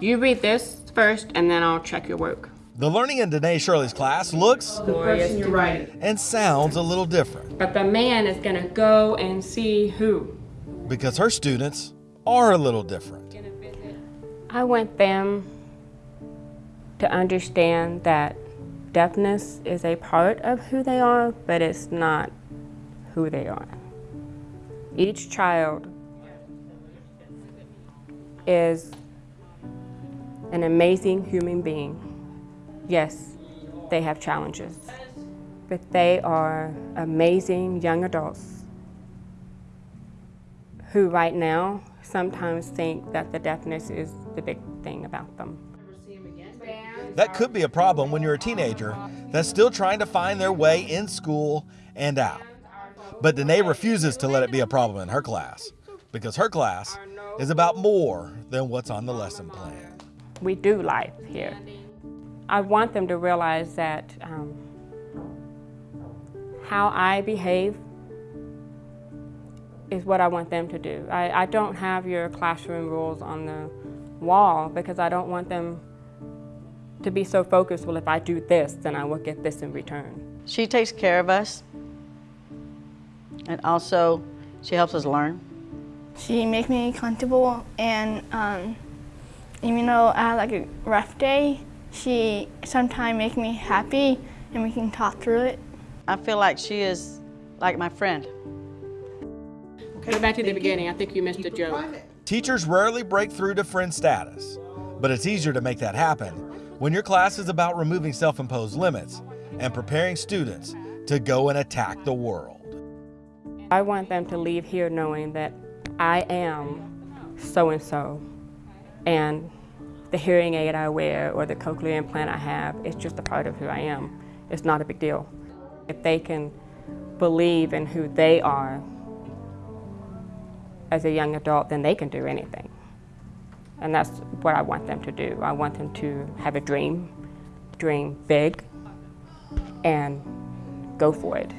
You read this first, and then I'll check your work. The learning in Danae Shirley's class looks The person you're writing. and sounds a little different But the man is gonna go and see who. because her students are a little different. I want them to understand that deafness is a part of who they are, but it's not who they are. Each child is an amazing human being. Yes, they have challenges, but they are amazing young adults who right now sometimes think that the deafness is the big thing about them. That could be a problem when you're a teenager that's still trying to find their way in school and out. But Danae refuses to let it be a problem in her class because her class is about more than what's on the lesson plan. We do life here. I want them to realize that um, how I behave is what I want them to do. I, I don't have your classroom rules on the wall because I don't want them to be so focused, well, if I do this, then I will get this in return. She takes care of us, and also she helps us learn. She makes me comfortable, and um, even though I had like a rough day, she sometimes makes me happy, and we can talk through it. I feel like she is like my friend. Go back to the beginning. I think you missed a joke. Teachers rarely break through to friend status, but it's easier to make that happen when your class is about removing self imposed limits and preparing students to go and attack the world. I want them to leave here knowing that I am so and so and the hearing aid I wear or the cochlear implant I have is just a part of who I am. It's not a big deal. If they can believe in who they are as a young adult, then they can do anything. And that's what I want them to do. I want them to have a dream, dream big, and go for it.